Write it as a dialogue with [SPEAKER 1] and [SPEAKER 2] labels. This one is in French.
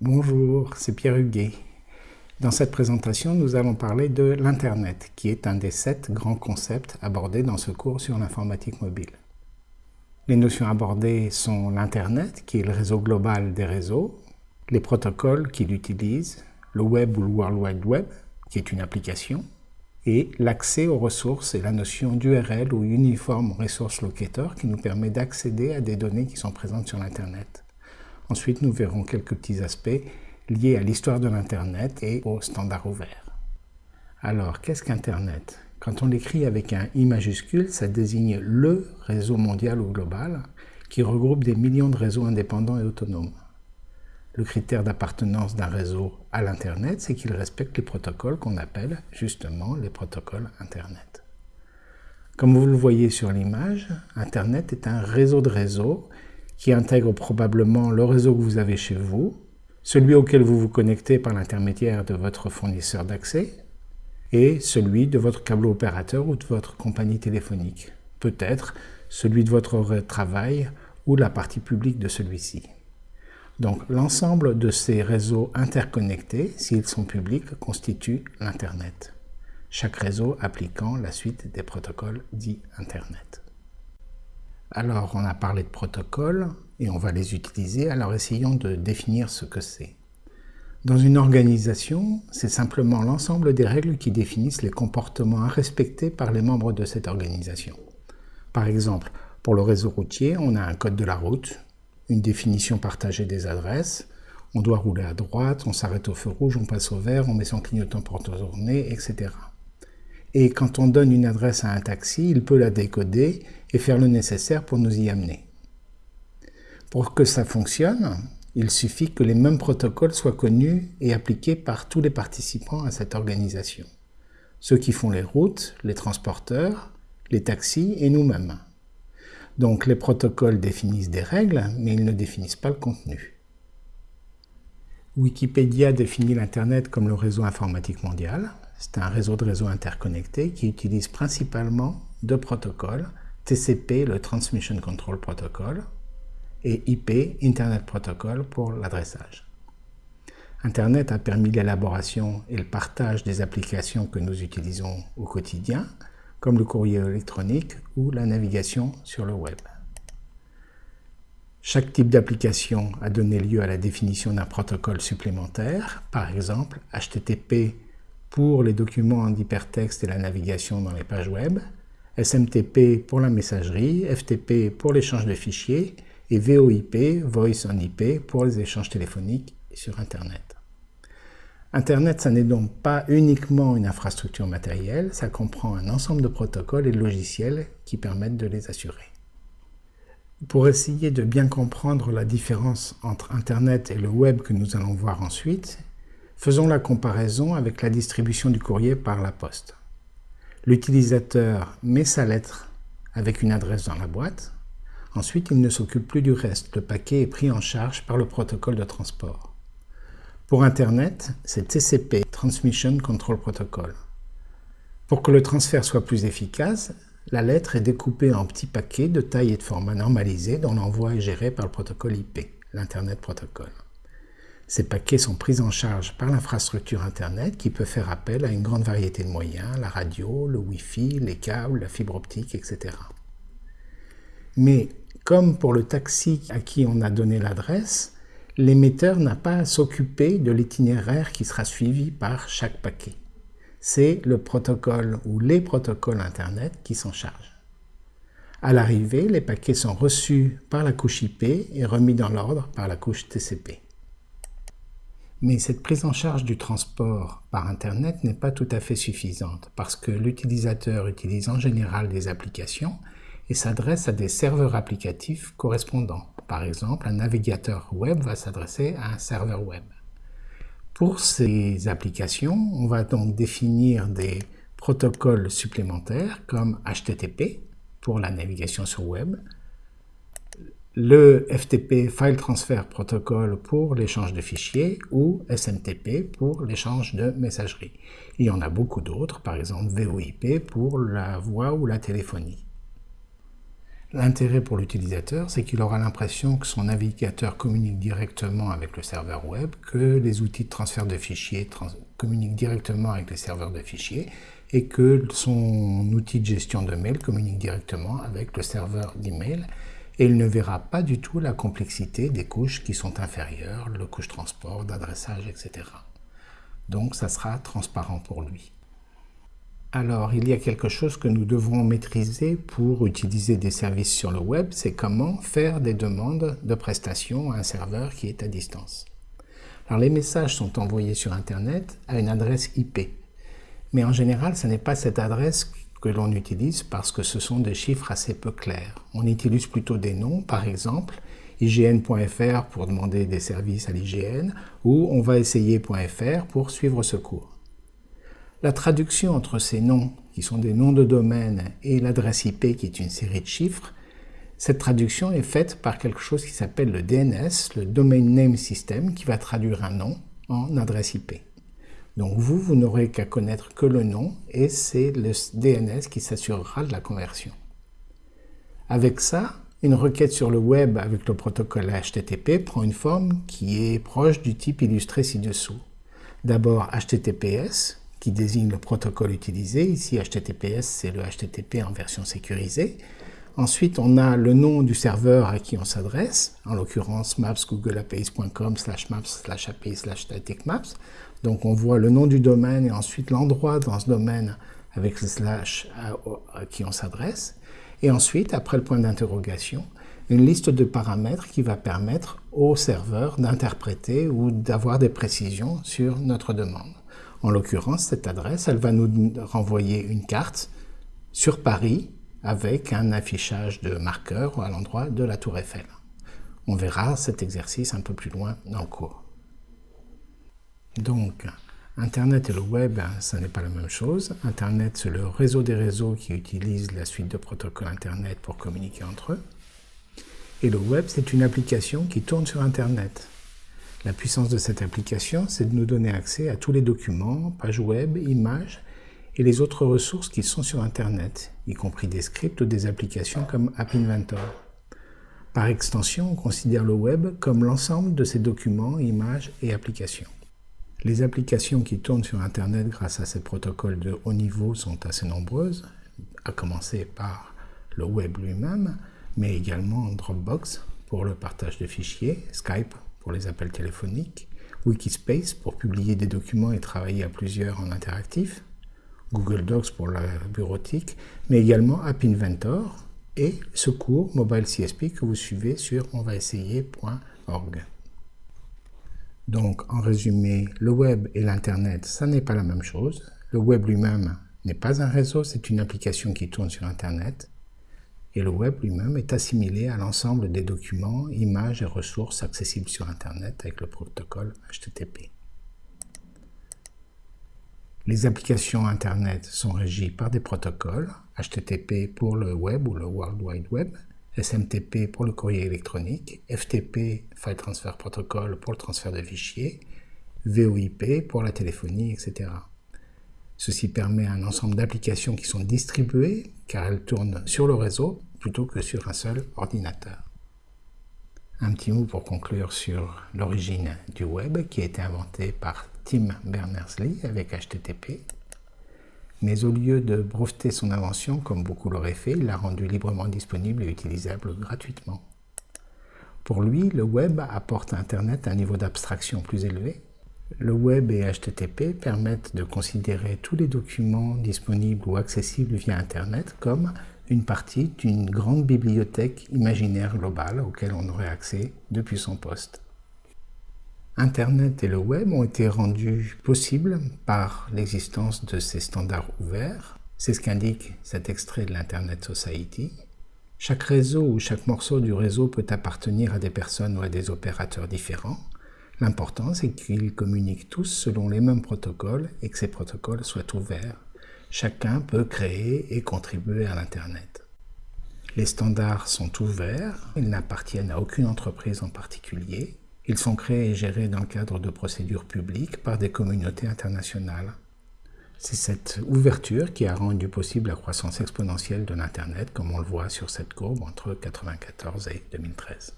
[SPEAKER 1] Bonjour, c'est Pierre Huguet. Dans cette présentation, nous allons parler de l'Internet, qui est un des sept grands concepts abordés dans ce cours sur l'informatique mobile. Les notions abordées sont l'Internet, qui est le réseau global des réseaux, les protocoles qu'il utilise, le Web ou le World Wide Web, qui est une application, et l'accès aux ressources et la notion d'URL ou Uniform Resource Locator qui nous permet d'accéder à des données qui sont présentes sur l'Internet. Ensuite, nous verrons quelques petits aspects liés à l'histoire de l'Internet et aux standards ouverts. Alors, qu'est-ce qu'Internet? Quand on l'écrit avec un I majuscule, ça désigne le réseau mondial ou global qui regroupe des millions de réseaux indépendants et autonomes. Le critère d'appartenance d'un réseau à l'Internet, c'est qu'il respecte les protocoles qu'on appelle justement les protocoles Internet. Comme vous le voyez sur l'image, Internet est un réseau de réseaux qui intègre probablement le réseau que vous avez chez vous, celui auquel vous vous connectez par l'intermédiaire de votre fournisseur d'accès, et celui de votre câble opérateur ou de votre compagnie téléphonique, peut-être celui de votre travail ou la partie publique de celui-ci. Donc l'ensemble de ces réseaux interconnectés, s'ils sont publics, constitue l'Internet. Chaque réseau appliquant la suite des protocoles dits Internet. Alors, on a parlé de protocoles et on va les utiliser, alors essayons de définir ce que c'est. Dans une organisation, c'est simplement l'ensemble des règles qui définissent les comportements à respecter par les membres de cette organisation. Par exemple, pour le réseau routier, on a un code de la route, une définition partagée des adresses, on doit rouler à droite, on s'arrête au feu rouge, on passe au vert, on met son clignotant pour tourner, etc. Et quand on donne une adresse à un taxi, il peut la décoder et faire le nécessaire pour nous y amener. Pour que ça fonctionne, il suffit que les mêmes protocoles soient connus et appliqués par tous les participants à cette organisation. Ceux qui font les routes, les transporteurs, les taxis et nous-mêmes. Donc les protocoles définissent des règles, mais ils ne définissent pas le contenu. Wikipédia définit l'Internet comme le réseau informatique mondial. C'est un réseau de réseaux interconnectés qui utilise principalement deux protocoles, TCP, le Transmission Control Protocol, et IP, Internet Protocol, pour l'adressage. Internet a permis l'élaboration et le partage des applications que nous utilisons au quotidien, comme le courrier électronique ou la navigation sur le web. Chaque type d'application a donné lieu à la définition d'un protocole supplémentaire, par exemple HTTP pour les documents en hypertexte et la navigation dans les pages web, SMTP pour la messagerie, FTP pour l'échange de fichiers et VoIP, Voice on IP, pour les échanges téléphoniques sur Internet. Internet, ça n'est donc pas uniquement une infrastructure matérielle, ça comprend un ensemble de protocoles et de logiciels qui permettent de les assurer. Pour essayer de bien comprendre la différence entre Internet et le web que nous allons voir ensuite, faisons la comparaison avec la distribution du courrier par la poste. L'utilisateur met sa lettre avec une adresse dans la boîte, ensuite il ne s'occupe plus du reste, le paquet est pris en charge par le protocole de transport. Pour Internet, c'est TCP, Transmission Control Protocol. Pour que le transfert soit plus efficace, la lettre est découpée en petits paquets de taille et de format normalisés dont l'envoi est géré par le protocole IP, l'Internet Protocol. Ces paquets sont pris en charge par l'infrastructure Internet qui peut faire appel à une grande variété de moyens, la radio, le Wi-Fi, les câbles, la fibre optique, etc. Mais comme pour le taxi à qui on a donné l'adresse, l'émetteur n'a pas à s'occuper de l'itinéraire qui sera suivi par chaque paquet c'est le protocole ou les protocoles Internet qui s'en chargent. À l'arrivée, les paquets sont reçus par la couche IP et remis dans l'ordre par la couche TCP. Mais cette prise en charge du transport par Internet n'est pas tout à fait suffisante parce que l'utilisateur utilise en général des applications et s'adresse à des serveurs applicatifs correspondants. Par exemple, un navigateur web va s'adresser à un serveur web. Pour ces applications, on va donc définir des protocoles supplémentaires comme HTTP pour la navigation sur web, le FTP File Transfer Protocol pour l'échange de fichiers ou SMTP pour l'échange de messagerie. Il y en a beaucoup d'autres, par exemple VoIP pour la voix ou la téléphonie. L'intérêt pour l'utilisateur, c'est qu'il aura l'impression que son navigateur communique directement avec le serveur web, que les outils de transfert de fichiers communiquent directement avec les serveurs de fichiers, et que son outil de gestion de mail communique directement avec le serveur d'email, et il ne verra pas du tout la complexité des couches qui sont inférieures, le couche transport, d'adressage, etc. Donc ça sera transparent pour lui. Alors, il y a quelque chose que nous devrons maîtriser pour utiliser des services sur le web, c'est comment faire des demandes de prestations à un serveur qui est à distance. Alors, les messages sont envoyés sur Internet à une adresse IP. Mais en général, ce n'est pas cette adresse que l'on utilise parce que ce sont des chiffres assez peu clairs. On utilise plutôt des noms, par exemple, ign.fr pour demander des services à l'IGN ou on va essayer.fr pour suivre ce cours. La traduction entre ces noms, qui sont des noms de domaine, et l'adresse IP, qui est une série de chiffres, cette traduction est faite par quelque chose qui s'appelle le DNS, le Domain Name System, qui va traduire un nom en adresse IP. Donc vous, vous n'aurez qu'à connaître que le nom, et c'est le DNS qui s'assurera de la conversion. Avec ça, une requête sur le web avec le protocole HTTP prend une forme qui est proche du type illustré ci-dessous. D'abord HTTPS, qui désigne le protocole utilisé. Ici, HTTPS, c'est le HTTP en version sécurisée. Ensuite, on a le nom du serveur à qui on s'adresse, en l'occurrence maps.googleapi.com slash maps slash api slash maps. Donc on voit le nom du domaine et ensuite l'endroit dans ce domaine avec le slash à, qui on s'adresse. Et ensuite, après le point d'interrogation, une liste de paramètres qui va permettre au serveur d'interpréter ou d'avoir des précisions sur notre demande. En l'occurrence, cette adresse, elle va nous renvoyer une carte sur Paris avec un affichage de marqueurs à l'endroit de la tour Eiffel. On verra cet exercice un peu plus loin dans le cours. Donc, Internet et le web, ce n'est pas la même chose. Internet, c'est le réseau des réseaux qui utilise la suite de protocoles Internet pour communiquer entre eux. Et le web, c'est une application qui tourne sur Internet. La puissance de cette application, c'est de nous donner accès à tous les documents, pages web, images et les autres ressources qui sont sur Internet, y compris des scripts ou des applications comme App Inventor. Par extension, on considère le web comme l'ensemble de ces documents, images et applications. Les applications qui tournent sur Internet grâce à ces protocoles de haut niveau sont assez nombreuses, à commencer par le web lui-même, mais également Dropbox pour le partage de fichiers, Skype pour les appels téléphoniques, Wikispace pour publier des documents et travailler à plusieurs en interactif, Google Docs pour la bureautique, mais également App Inventor et ce cours Mobile CSP que vous suivez sur onvaessayer.org. Donc, en résumé, le web et l'Internet, ça n'est pas la même chose. Le web lui-même n'est pas un réseau, c'est une application qui tourne sur Internet et le web lui-même est assimilé à l'ensemble des documents, images et ressources accessibles sur Internet avec le protocole HTTP. Les applications Internet sont régies par des protocoles, HTTP pour le web ou le World Wide Web, SMTP pour le courrier électronique, FTP, File Transfer Protocol pour le transfert de fichiers, VoIP pour la téléphonie, etc. Ceci permet un ensemble d'applications qui sont distribuées car elles tournent sur le réseau plutôt que sur un seul ordinateur. Un petit mot pour conclure sur l'origine du web qui a été inventé par Tim Berners-Lee avec HTTP. Mais au lieu de breveter son invention, comme beaucoup l'auraient fait, il l'a rendu librement disponible et utilisable gratuitement. Pour lui, le web apporte à Internet un niveau d'abstraction plus élevé le web et HTTP permettent de considérer tous les documents disponibles ou accessibles via Internet comme une partie d'une grande bibliothèque imaginaire globale auquel on aurait accès depuis son poste. Internet et le web ont été rendus possibles par l'existence de ces standards ouverts. C'est ce qu'indique cet extrait de l'Internet Society. Chaque réseau ou chaque morceau du réseau peut appartenir à des personnes ou à des opérateurs différents. L'important, c'est qu'ils communiquent tous selon les mêmes protocoles et que ces protocoles soient ouverts. Chacun peut créer et contribuer à l'Internet. Les standards sont ouverts, ils n'appartiennent à aucune entreprise en particulier. Ils sont créés et gérés dans le cadre de procédures publiques par des communautés internationales. C'est cette ouverture qui a rendu possible la croissance exponentielle de l'Internet, comme on le voit sur cette courbe entre 1994 et 2013.